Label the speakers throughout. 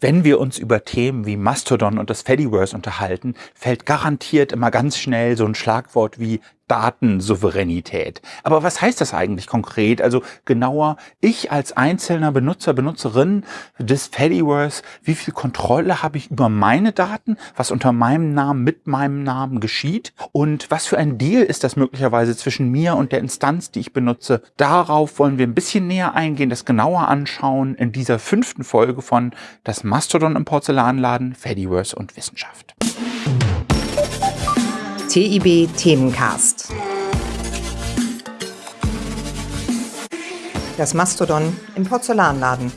Speaker 1: Wenn wir uns über Themen wie Mastodon und das Fediverse unterhalten, fällt garantiert immer ganz schnell so ein Schlagwort wie Datensouveränität. Aber was heißt das eigentlich konkret? Also genauer, ich als einzelner Benutzer, Benutzerin des Fediverse, wie viel Kontrolle habe ich über meine Daten, was unter meinem Namen, mit meinem Namen geschieht und was für ein Deal ist das möglicherweise zwischen mir und der Instanz, die ich benutze? Darauf wollen wir ein bisschen näher eingehen, das genauer anschauen in dieser fünften Folge von Das Mastodon im Porzellanladen, Fediverse und Wissenschaft.
Speaker 2: TIB Themencast. Das Mastodon im Porzellanladen.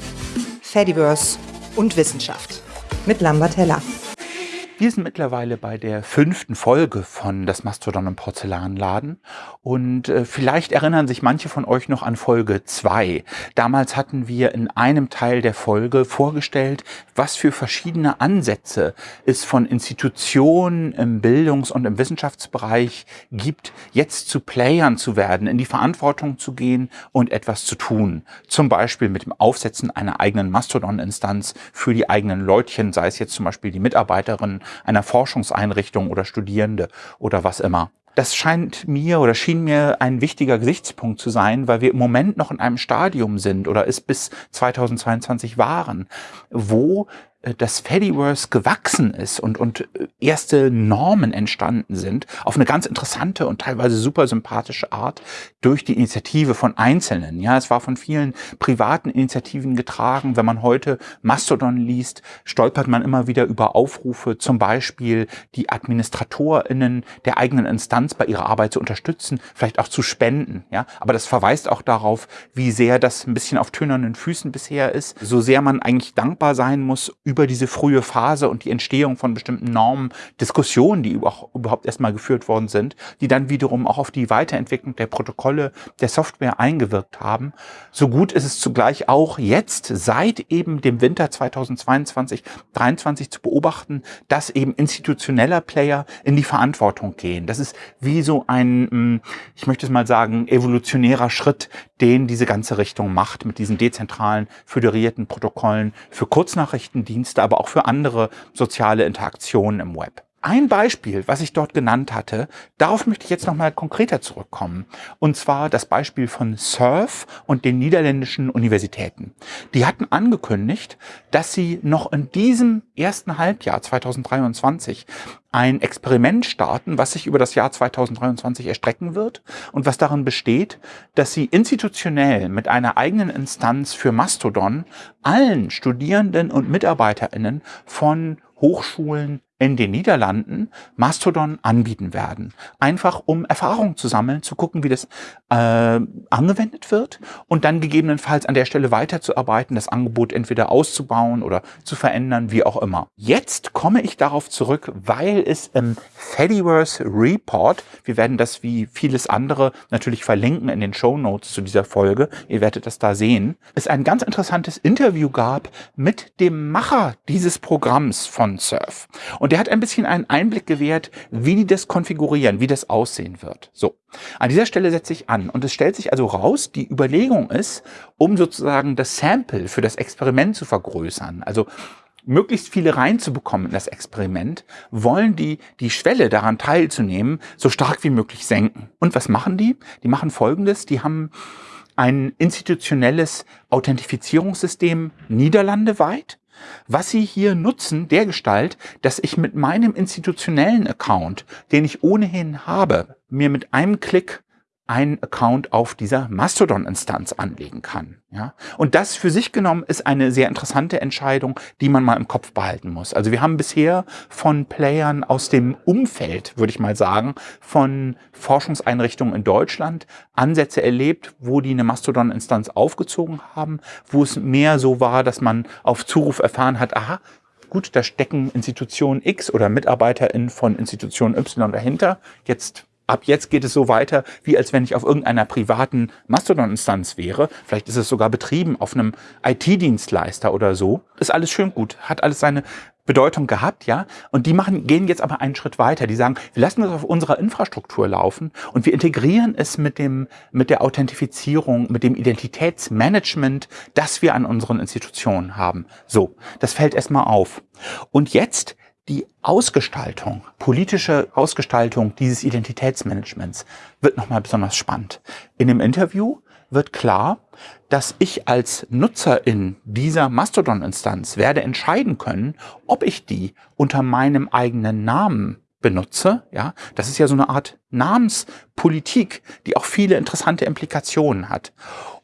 Speaker 2: Fediverse und Wissenschaft. Mit Lambert Heller.
Speaker 1: Wir sind mittlerweile bei der fünften Folge von Das Mastodon im Porzellanladen und äh, vielleicht erinnern sich manche von euch noch an Folge zwei. Damals hatten wir in einem Teil der Folge vorgestellt, was für verschiedene Ansätze es von Institutionen im Bildungs- und im Wissenschaftsbereich gibt, jetzt zu Playern zu werden, in die Verantwortung zu gehen und etwas zu tun. Zum Beispiel mit dem Aufsetzen einer eigenen Mastodon-Instanz für die eigenen Leutchen, sei es jetzt zum Beispiel die Mitarbeiterinnen einer Forschungseinrichtung oder Studierende oder was immer. Das scheint mir oder schien mir ein wichtiger Gesichtspunkt zu sein, weil wir im Moment noch in einem Stadium sind oder es bis 2022 waren, wo das Fediverse gewachsen ist und, und äh, erste Normen entstanden sind, auf eine ganz interessante und teilweise super sympathische Art durch die Initiative von Einzelnen. Ja, es war von vielen privaten Initiativen getragen. Wenn man heute Mastodon liest, stolpert man immer wieder über Aufrufe, zum Beispiel die AdministratorInnen der eigenen Instanz bei ihrer Arbeit zu unterstützen, vielleicht auch zu spenden. Ja, aber das verweist auch darauf, wie sehr das ein bisschen auf tönernen Füßen bisher ist, so sehr man eigentlich dankbar sein muss über diese frühe Phase und die Entstehung von bestimmten Normen, Diskussionen, die überhaupt erstmal geführt worden sind, die dann wiederum auch auf die Weiterentwicklung der Protokolle der Software eingewirkt haben. So gut ist es zugleich auch jetzt seit eben dem Winter 2022, 2023 zu beobachten, dass eben institutioneller Player in die Verantwortung gehen. Das ist wie so ein, hm, ich möchte es mal sagen, evolutionärer Schritt, den diese ganze Richtung macht mit diesen dezentralen, föderierten Protokollen für Kurznachrichtendienste, aber auch für andere soziale Interaktionen im Web. Ein Beispiel, was ich dort genannt hatte, darauf möchte ich jetzt nochmal konkreter zurückkommen. Und zwar das Beispiel von Surf und den niederländischen Universitäten. Die hatten angekündigt, dass sie noch in diesem ersten Halbjahr 2023 ein Experiment starten, was sich über das Jahr 2023 erstrecken wird und was darin besteht, dass sie institutionell mit einer eigenen Instanz für Mastodon allen Studierenden und MitarbeiterInnen von Hochschulen in den Niederlanden Mastodon anbieten werden. Einfach um Erfahrung zu sammeln, zu gucken, wie das äh, angewendet wird und dann gegebenenfalls an der Stelle weiterzuarbeiten, das Angebot entweder auszubauen oder zu verändern, wie auch immer. Jetzt komme ich darauf zurück, weil es im Fediverse Report, wir werden das wie vieles andere natürlich verlinken in den Show Notes zu dieser Folge, ihr werdet das da sehen, es ein ganz interessantes Interview gab mit dem Macher dieses Programms von Surf. Und der hat ein bisschen einen Einblick gewährt, wie die das konfigurieren, wie das aussehen wird. So, an dieser Stelle setze ich an und es stellt sich also raus, die Überlegung ist, um sozusagen das Sample für das Experiment zu vergrößern, also möglichst viele reinzubekommen in das Experiment, wollen die die Schwelle daran teilzunehmen so stark wie möglich senken. Und was machen die? Die machen Folgendes, die haben ein institutionelles Authentifizierungssystem niederlandeweit was Sie hier nutzen, der Gestalt, dass ich mit meinem institutionellen Account, den ich ohnehin habe, mir mit einem Klick einen Account auf dieser Mastodon-Instanz anlegen kann. Ja? Und das für sich genommen ist eine sehr interessante Entscheidung, die man mal im Kopf behalten muss. Also wir haben bisher von Playern aus dem Umfeld, würde ich mal sagen, von Forschungseinrichtungen in Deutschland Ansätze erlebt, wo die eine Mastodon-Instanz aufgezogen haben, wo es mehr so war, dass man auf Zuruf erfahren hat, aha, gut, da stecken Institution X oder MitarbeiterInnen von Institution Y dahinter. Jetzt ab jetzt geht es so weiter, wie als wenn ich auf irgendeiner privaten Mastodon-Instanz wäre. Vielleicht ist es sogar betrieben auf einem IT-Dienstleister oder so. Ist alles schön gut, hat alles seine Bedeutung gehabt, ja. Und die machen, gehen jetzt aber einen Schritt weiter. Die sagen, wir lassen das auf unserer Infrastruktur laufen und wir integrieren es mit dem, mit der Authentifizierung, mit dem Identitätsmanagement, das wir an unseren Institutionen haben. So. Das fällt erstmal auf. Und jetzt die Ausgestaltung, politische Ausgestaltung dieses Identitätsmanagements wird nochmal besonders spannend. In dem Interview wird klar, dass ich als Nutzer in dieser Mastodon-Instanz werde entscheiden können, ob ich die unter meinem eigenen Namen benutze. Ja, das ist ja so eine Art Namenspolitik, die auch viele interessante Implikationen hat.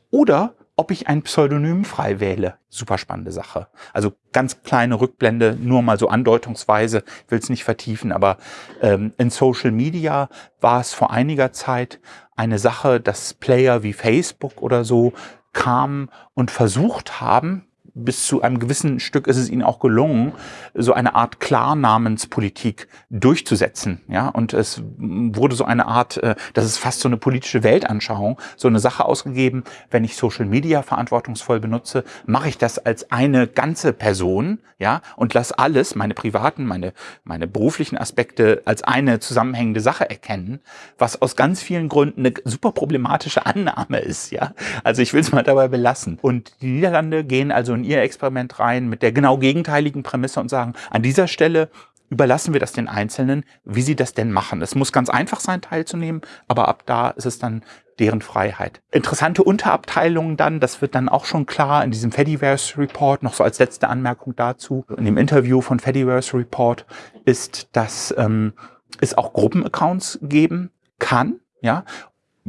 Speaker 1: Oder ob ich ein Pseudonym frei wähle. Super spannende Sache. Also ganz kleine Rückblende, nur mal so andeutungsweise, ich will es nicht vertiefen, aber ähm, in Social Media war es vor einiger Zeit eine Sache, dass Player wie Facebook oder so kamen und versucht haben, bis zu einem gewissen Stück ist es ihnen auch gelungen, so eine Art Klarnamenspolitik durchzusetzen. Ja, und es wurde so eine Art, äh, das ist fast so eine politische Weltanschauung, so eine Sache ausgegeben. Wenn ich Social Media verantwortungsvoll benutze, mache ich das als eine ganze Person, ja, und lasse alles, meine privaten, meine, meine beruflichen Aspekte als eine zusammenhängende Sache erkennen, was aus ganz vielen Gründen eine super problematische Annahme ist, ja. Also ich will es mal dabei belassen. Und die Niederlande gehen also in ihr Experiment rein mit der genau gegenteiligen Prämisse und sagen, an dieser Stelle überlassen wir das den Einzelnen, wie sie das denn machen. Es muss ganz einfach sein, teilzunehmen, aber ab da ist es dann deren Freiheit. Interessante Unterabteilungen dann, das wird dann auch schon klar in diesem Fediverse Report, noch so als letzte Anmerkung dazu. In dem Interview von Fediverse Report ist, dass ähm, es auch Gruppenaccounts geben kann, ja,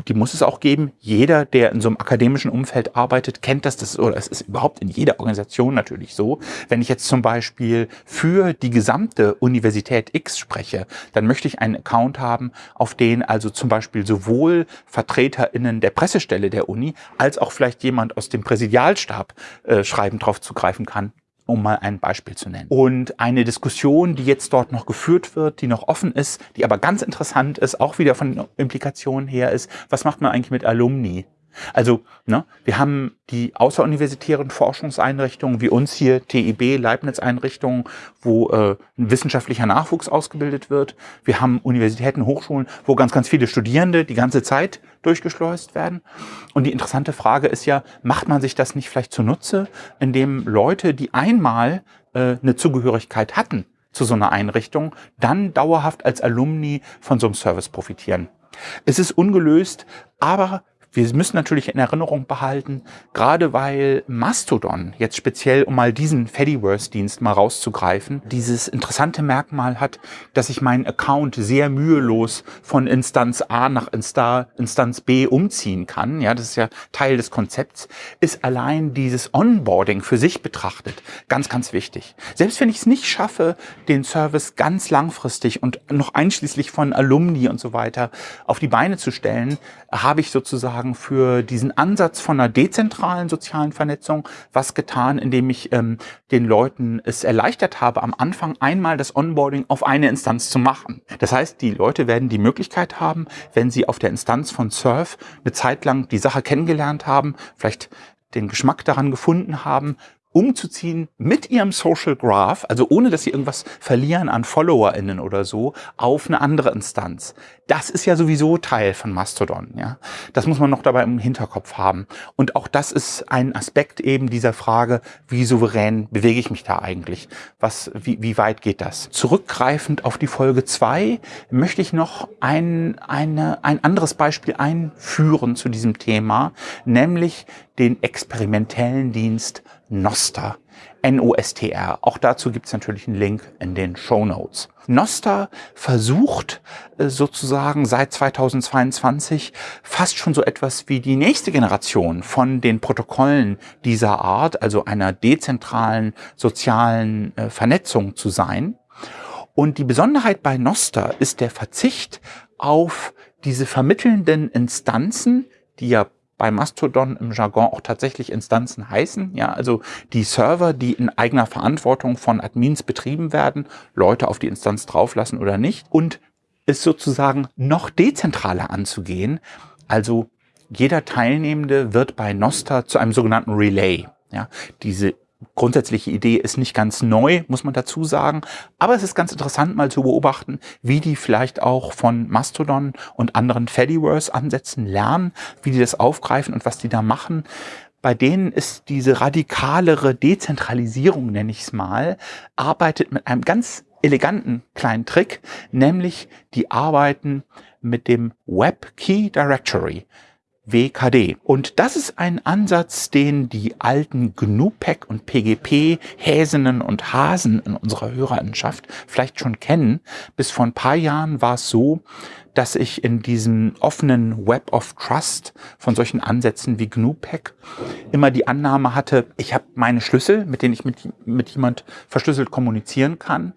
Speaker 1: die muss es auch geben. Jeder, der in so einem akademischen Umfeld arbeitet, kennt das. das oder es ist überhaupt in jeder Organisation natürlich so. Wenn ich jetzt zum Beispiel für die gesamte Universität X spreche, dann möchte ich einen Account haben, auf den also zum Beispiel sowohl VertreterInnen der Pressestelle der Uni als auch vielleicht jemand aus dem Präsidialstab äh, schreiben drauf zugreifen kann um mal ein Beispiel zu nennen. Und eine Diskussion, die jetzt dort noch geführt wird, die noch offen ist, die aber ganz interessant ist, auch wieder von Implikationen her ist, was macht man eigentlich mit Alumni? Also, ne, wir haben die außeruniversitären Forschungseinrichtungen wie uns hier, TIB, Leibniz-Einrichtungen, wo äh, ein wissenschaftlicher Nachwuchs ausgebildet wird. Wir haben Universitäten, Hochschulen, wo ganz, ganz viele Studierende die ganze Zeit durchgeschleust werden. Und die interessante Frage ist ja, macht man sich das nicht vielleicht zunutze, indem Leute, die einmal äh, eine Zugehörigkeit hatten zu so einer Einrichtung, dann dauerhaft als Alumni von so einem Service profitieren? Es ist ungelöst, aber wir müssen natürlich in Erinnerung behalten, gerade weil Mastodon jetzt speziell, um mal diesen Fediverse-Dienst mal rauszugreifen, dieses interessante Merkmal hat, dass ich meinen Account sehr mühelos von Instanz A nach Instanz B umziehen kann. Ja, das ist ja Teil des Konzepts, ist allein dieses Onboarding für sich betrachtet ganz, ganz wichtig. Selbst wenn ich es nicht schaffe, den Service ganz langfristig und noch einschließlich von Alumni und so weiter auf die Beine zu stellen, habe ich sozusagen sozusagen für diesen Ansatz von einer dezentralen sozialen Vernetzung was getan, indem ich ähm, den Leuten es erleichtert habe, am Anfang einmal das Onboarding auf eine Instanz zu machen. Das heißt, die Leute werden die Möglichkeit haben, wenn sie auf der Instanz von Surf eine Zeit lang die Sache kennengelernt haben, vielleicht den Geschmack daran gefunden haben, umzuziehen mit ihrem Social Graph, also ohne dass sie irgendwas verlieren an FollowerInnen oder so, auf eine andere Instanz. Das ist ja sowieso Teil von Mastodon, ja. Das muss man noch dabei im Hinterkopf haben. Und auch das ist ein Aspekt eben dieser Frage, wie souverän bewege ich mich da eigentlich? Was, wie, wie weit geht das? Zurückgreifend auf die Folge zwei möchte ich noch ein, eine, ein anderes Beispiel einführen zu diesem Thema, nämlich den experimentellen Dienst Nostr. N-O-S-T-R. Auch dazu gibt es natürlich einen Link in den Show Notes. Nostr versucht äh, sozusagen seit 2022 fast schon so etwas wie die nächste Generation von den Protokollen dieser Art, also einer dezentralen sozialen äh, Vernetzung zu sein. Und die Besonderheit bei Nostr ist der Verzicht auf diese vermittelnden Instanzen, die ja bei Mastodon im Jargon auch tatsächlich Instanzen heißen. Ja, also die Server, die in eigener Verantwortung von Admins betrieben werden, Leute auf die Instanz drauflassen oder nicht. Und es sozusagen noch dezentraler anzugehen. Also jeder Teilnehmende wird bei Nostra zu einem sogenannten Relay. Ja, diese grundsätzliche Idee ist nicht ganz neu, muss man dazu sagen. Aber es ist ganz interessant mal zu beobachten, wie die vielleicht auch von Mastodon und anderen Fediverse-Ansätzen lernen, wie die das aufgreifen und was die da machen. Bei denen ist diese radikalere Dezentralisierung, nenne ich es mal, arbeitet mit einem ganz eleganten kleinen Trick, nämlich die arbeiten mit dem Web Key Directory. WKD. Und das ist ein Ansatz, den die alten GNU-PAC und PGP-Häsinnen und Hasen in unserer Hörerinschaft vielleicht schon kennen. Bis vor ein paar Jahren war es so, dass ich in diesem offenen Web of Trust von solchen Ansätzen wie GNU-PAC immer die Annahme hatte, ich habe meine Schlüssel, mit denen ich mit, mit jemand verschlüsselt kommunizieren kann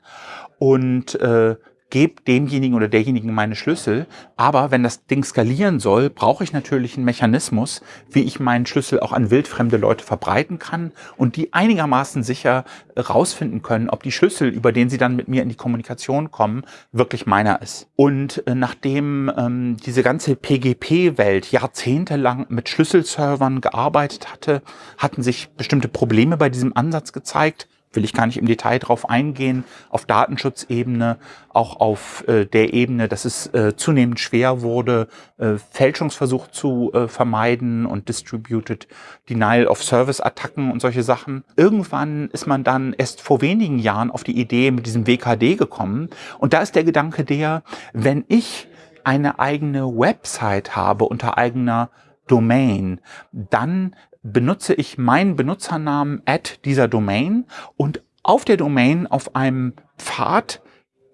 Speaker 1: und äh, gebe demjenigen oder derjenigen meine Schlüssel. Aber wenn das Ding skalieren soll, brauche ich natürlich einen Mechanismus, wie ich meinen Schlüssel auch an wildfremde Leute verbreiten kann und die einigermaßen sicher rausfinden können, ob die Schlüssel, über den sie dann mit mir in die Kommunikation kommen, wirklich meiner ist. Und äh, nachdem ähm, diese ganze PGP-Welt jahrzehntelang mit Schlüsselservern gearbeitet hatte, hatten sich bestimmte Probleme bei diesem Ansatz gezeigt will ich gar nicht im Detail drauf eingehen, auf Datenschutzebene, auch auf äh, der Ebene, dass es äh, zunehmend schwer wurde, äh, Fälschungsversuch zu äh, vermeiden und Distributed Denial of Service Attacken und solche Sachen. Irgendwann ist man dann erst vor wenigen Jahren auf die Idee mit diesem WKD gekommen und da ist der Gedanke der, wenn ich eine eigene Website habe unter eigener Domain, dann benutze ich meinen Benutzernamen at dieser Domain und auf der Domain auf einem Pfad,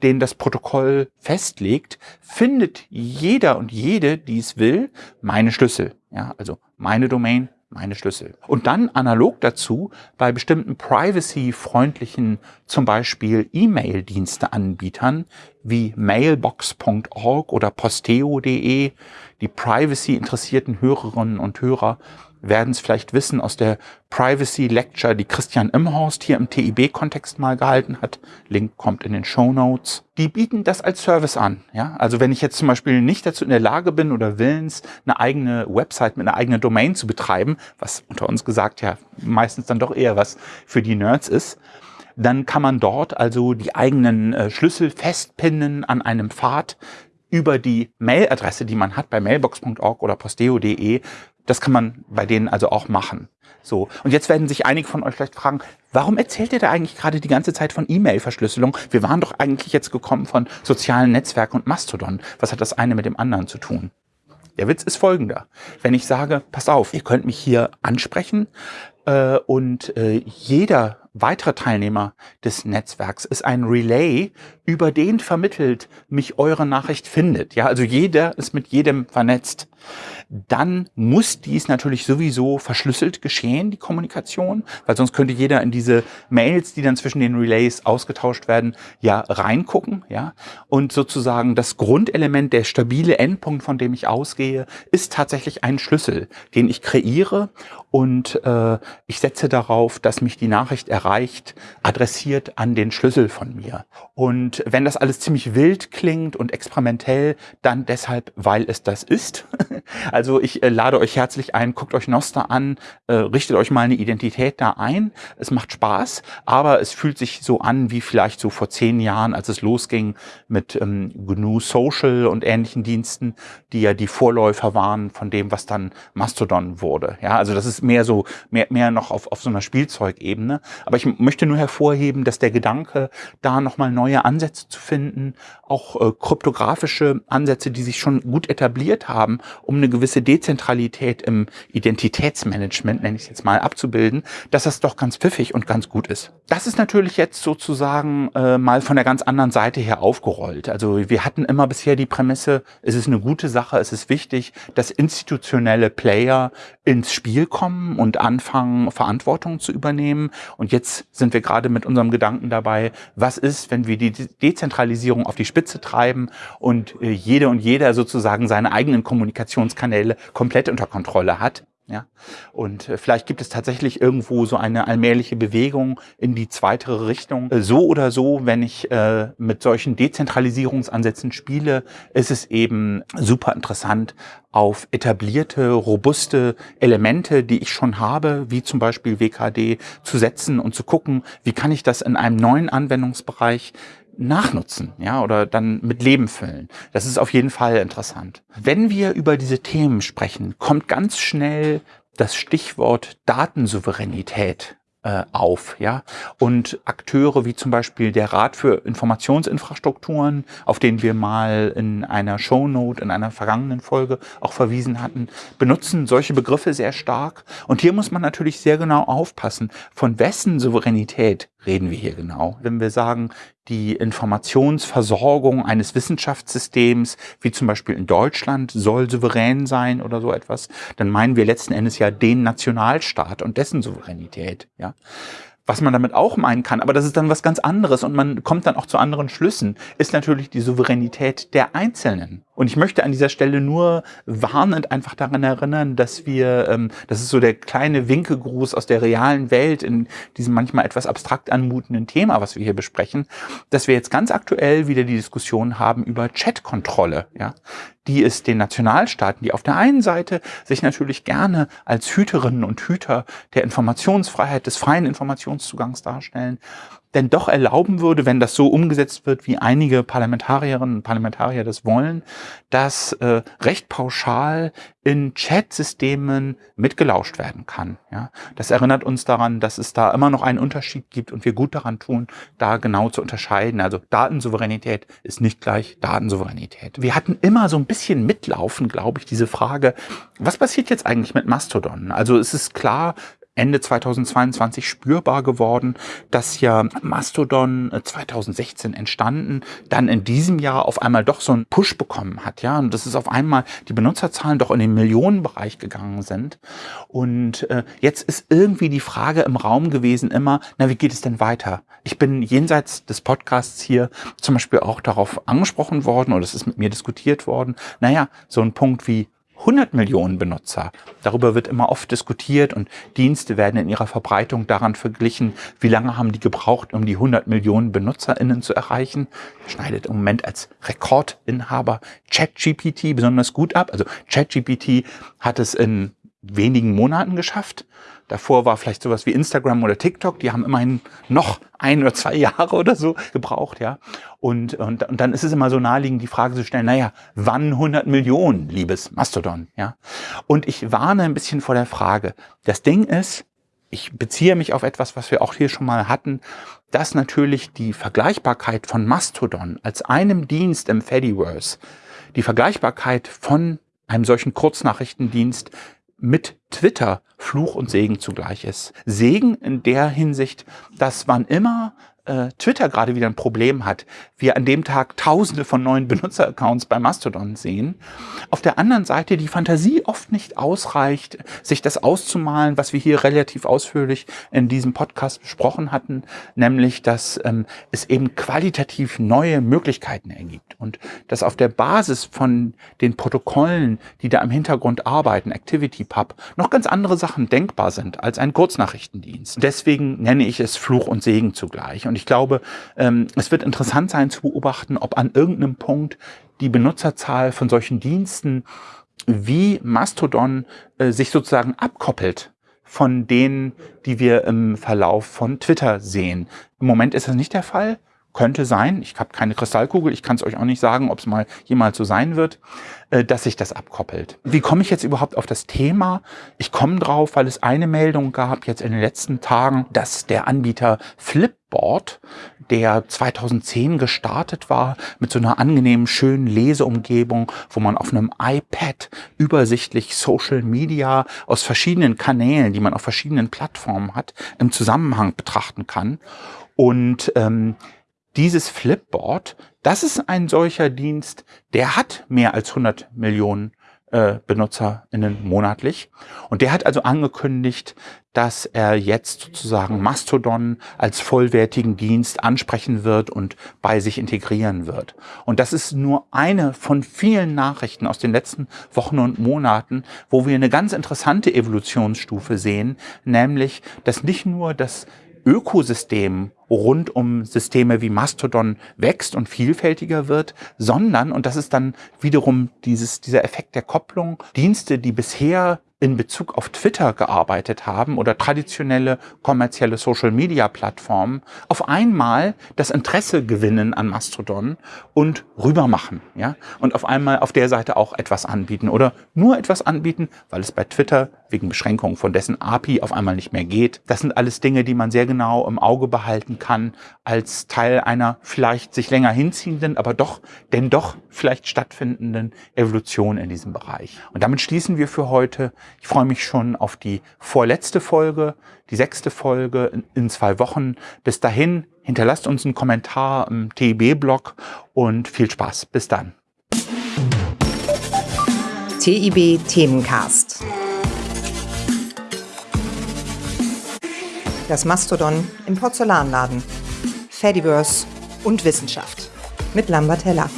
Speaker 1: den das Protokoll festlegt, findet jeder und jede, die es will, meine Schlüssel. Ja, also meine Domain, meine Schlüssel. Und dann analog dazu bei bestimmten privacy-freundlichen, zum Beispiel E-Mail-Dienste-Anbietern wie mailbox.org oder posteo.de, die privacy-interessierten Hörerinnen und Hörer werden es vielleicht wissen aus der Privacy Lecture, die Christian Imhorst hier im TIB-Kontext mal gehalten hat. Link kommt in den Show Notes. Die bieten das als Service an. Ja? Also wenn ich jetzt zum Beispiel nicht dazu in der Lage bin oder willens, eine eigene Website mit einer eigenen Domain zu betreiben, was unter uns gesagt ja meistens dann doch eher was für die Nerds ist, dann kann man dort also die eigenen äh, Schlüssel festpinnen an einem Pfad über die Mailadresse, die man hat bei mailbox.org oder posteo.de das kann man bei denen also auch machen. So. Und jetzt werden sich einige von euch vielleicht fragen, warum erzählt ihr da eigentlich gerade die ganze Zeit von E-Mail-Verschlüsselung? Wir waren doch eigentlich jetzt gekommen von sozialen Netzwerken und Mastodon. Was hat das eine mit dem anderen zu tun? Der Witz ist folgender. Wenn ich sage, pass auf, ihr könnt mich hier ansprechen äh, und äh, jeder weitere Teilnehmer des Netzwerks ist ein Relay, über den vermittelt mich eure Nachricht findet. Ja, also jeder ist mit jedem vernetzt dann muss dies natürlich sowieso verschlüsselt geschehen, die Kommunikation, weil sonst könnte jeder in diese Mails, die dann zwischen den Relays ausgetauscht werden, ja reingucken, ja. Und sozusagen das Grundelement, der stabile Endpunkt, von dem ich ausgehe, ist tatsächlich ein Schlüssel, den ich kreiere und äh, ich setze darauf, dass mich die Nachricht erreicht, adressiert an den Schlüssel von mir. Und wenn das alles ziemlich wild klingt und experimentell, dann deshalb, weil es das ist. Also ich äh, lade euch herzlich ein, guckt euch Noster an, äh, richtet euch mal eine Identität da ein. Es macht Spaß, aber es fühlt sich so an wie vielleicht so vor zehn Jahren, als es losging mit ähm, GNU Social und ähnlichen Diensten, die ja die Vorläufer waren von dem, was dann Mastodon wurde. Ja, also das ist mehr so, mehr, mehr noch auf, auf so einer Spielzeugebene. Aber ich möchte nur hervorheben, dass der Gedanke, da nochmal neue Ansätze zu finden, auch äh, kryptografische Ansätze, die sich schon gut etabliert haben, um eine gewisse Dezentralität im Identitätsmanagement, nenne ich es jetzt mal, abzubilden, dass das doch ganz pfiffig und ganz gut ist. Das ist natürlich jetzt sozusagen äh, mal von der ganz anderen Seite her aufgerollt. Also wir hatten immer bisher die Prämisse, es ist eine gute Sache, es ist wichtig, dass institutionelle Player ins Spiel kommen und anfangen, Verantwortung zu übernehmen. Und jetzt sind wir gerade mit unserem Gedanken dabei, was ist, wenn wir die Dezentralisierung auf die Spitze treiben und äh, jede und jeder sozusagen seine eigenen Kommunikationskanäle Kanäle komplett unter Kontrolle hat. Ja, und äh, vielleicht gibt es tatsächlich irgendwo so eine allmähliche Bewegung in die zweite Richtung. Äh, so oder so, wenn ich äh, mit solchen Dezentralisierungsansätzen spiele, ist es eben super interessant, auf etablierte, robuste Elemente, die ich schon habe, wie zum Beispiel WKD, zu setzen und zu gucken, wie kann ich das in einem neuen Anwendungsbereich nachnutzen, ja, oder dann mit Leben füllen. Das ist auf jeden Fall interessant. Wenn wir über diese Themen sprechen, kommt ganz schnell das Stichwort Datensouveränität äh, auf, ja. Und Akteure wie zum Beispiel der Rat für Informationsinfrastrukturen, auf den wir mal in einer Shownote in einer vergangenen Folge auch verwiesen hatten, benutzen solche Begriffe sehr stark. Und hier muss man natürlich sehr genau aufpassen, von wessen Souveränität reden wir hier genau? Wenn wir sagen, die Informationsversorgung eines Wissenschaftssystems, wie zum Beispiel in Deutschland, soll souverän sein oder so etwas, dann meinen wir letzten Endes ja den Nationalstaat und dessen Souveränität. Ja? Was man damit auch meinen kann, aber das ist dann was ganz anderes und man kommt dann auch zu anderen Schlüssen, ist natürlich die Souveränität der Einzelnen. Und ich möchte an dieser Stelle nur warnend einfach daran erinnern, dass wir, ähm, das ist so der kleine Winkegruß aus der realen Welt in diesem manchmal etwas abstrakt anmutenden Thema, was wir hier besprechen, dass wir jetzt ganz aktuell wieder die Diskussion haben über Chatkontrolle, ja, die es den Nationalstaaten, die auf der einen Seite sich natürlich gerne als Hüterinnen und Hüter der Informationsfreiheit, des freien Informationszugangs darstellen, denn doch erlauben würde, wenn das so umgesetzt wird, wie einige Parlamentarierinnen und Parlamentarier das wollen, dass äh, recht pauschal in Chat-Systemen mitgelauscht werden kann. Ja, das erinnert uns daran, dass es da immer noch einen Unterschied gibt und wir gut daran tun, da genau zu unterscheiden. Also Datensouveränität ist nicht gleich Datensouveränität. Wir hatten immer so ein bisschen mitlaufen, glaube ich, diese Frage, was passiert jetzt eigentlich mit Mastodon? Also es ist klar, Ende 2022 spürbar geworden, dass ja Mastodon 2016 äh, entstanden, dann in diesem Jahr auf einmal doch so einen Push bekommen hat, ja, und das ist auf einmal die Benutzerzahlen doch in den Millionenbereich gegangen sind. Und äh, jetzt ist irgendwie die Frage im Raum gewesen immer, na, wie geht es denn weiter? Ich bin jenseits des Podcasts hier zum Beispiel auch darauf angesprochen worden oder es ist mit mir diskutiert worden, naja, so ein Punkt wie 100 Millionen Benutzer. Darüber wird immer oft diskutiert und Dienste werden in ihrer Verbreitung daran verglichen, wie lange haben die gebraucht, um die 100 Millionen BenutzerInnen zu erreichen. Schneidet im Moment als Rekordinhaber ChatGPT besonders gut ab. Also ChatGPT hat es in wenigen Monaten geschafft. Davor war vielleicht sowas wie Instagram oder TikTok, die haben immerhin noch ein oder zwei Jahre oder so gebraucht, ja. Und, und, und dann ist es immer so naheliegend, die Frage zu stellen, naja, wann 100 Millionen, liebes Mastodon, ja. Und ich warne ein bisschen vor der Frage. Das Ding ist, ich beziehe mich auf etwas, was wir auch hier schon mal hatten, dass natürlich die Vergleichbarkeit von Mastodon als einem Dienst im Fediverse, die Vergleichbarkeit von einem solchen Kurznachrichtendienst mit Twitter Fluch und Segen zugleich ist. Segen in der Hinsicht, dass wann immer äh, Twitter gerade wieder ein Problem hat, wir an dem Tag tausende von neuen Benutzeraccounts bei Mastodon sehen. Auf der anderen Seite die Fantasie oft nicht ausreicht, sich das auszumalen, was wir hier relativ ausführlich in diesem Podcast besprochen hatten, nämlich, dass ähm, es eben qualitativ neue Möglichkeiten ergibt und dass auf der Basis von den Protokollen, die da im Hintergrund arbeiten, ActivityPub, noch ganz andere Sachen denkbar sind als ein Kurznachrichtendienst. Deswegen nenne ich es Fluch und Segen zugleich. Und ich glaube, ähm, es wird interessant sein zu beobachten, ob an irgendeinem Punkt die Benutzerzahl von solchen Diensten wie Mastodon äh, sich sozusagen abkoppelt von denen, die wir im Verlauf von Twitter sehen. Im Moment ist das nicht der Fall. Könnte sein, ich habe keine Kristallkugel, ich kann es euch auch nicht sagen, ob es mal jemals so sein wird, äh, dass sich das abkoppelt. Wie komme ich jetzt überhaupt auf das Thema? Ich komme drauf, weil es eine Meldung gab jetzt in den letzten Tagen, dass der Anbieter Flipboard, der 2010 gestartet war, mit so einer angenehmen, schönen Leseumgebung, wo man auf einem iPad übersichtlich Social Media aus verschiedenen Kanälen, die man auf verschiedenen Plattformen hat, im Zusammenhang betrachten kann. Und ähm, dieses Flipboard, das ist ein solcher Dienst, der hat mehr als 100 Millionen äh, BenutzerInnen monatlich. Und der hat also angekündigt, dass er jetzt sozusagen Mastodon als vollwertigen Dienst ansprechen wird und bei sich integrieren wird. Und das ist nur eine von vielen Nachrichten aus den letzten Wochen und Monaten, wo wir eine ganz interessante Evolutionsstufe sehen, nämlich, dass nicht nur das Ökosystem rund um Systeme wie Mastodon wächst und vielfältiger wird, sondern, und das ist dann wiederum dieses, dieser Effekt der Kopplung, Dienste, die bisher in Bezug auf Twitter gearbeitet haben oder traditionelle kommerzielle Social-Media-Plattformen auf einmal das Interesse gewinnen an Mastodon und rübermachen. Ja? Und auf einmal auf der Seite auch etwas anbieten oder nur etwas anbieten, weil es bei Twitter wegen Beschränkungen von dessen API auf einmal nicht mehr geht. Das sind alles Dinge, die man sehr genau im Auge behalten kann als Teil einer vielleicht sich länger hinziehenden, aber doch, denn doch vielleicht stattfindenden Evolution in diesem Bereich. Und damit schließen wir für heute ich freue mich schon auf die vorletzte Folge, die sechste Folge in, zwei Wochen. Bis dahin, hinterlasst uns einen Kommentar im TIB-Blog und viel Spaß. Bis dann.
Speaker 2: TIB Themencast. Das Mastodon im Porzellanladen. Fediverse und Wissenschaft. Mit Lambert Heller.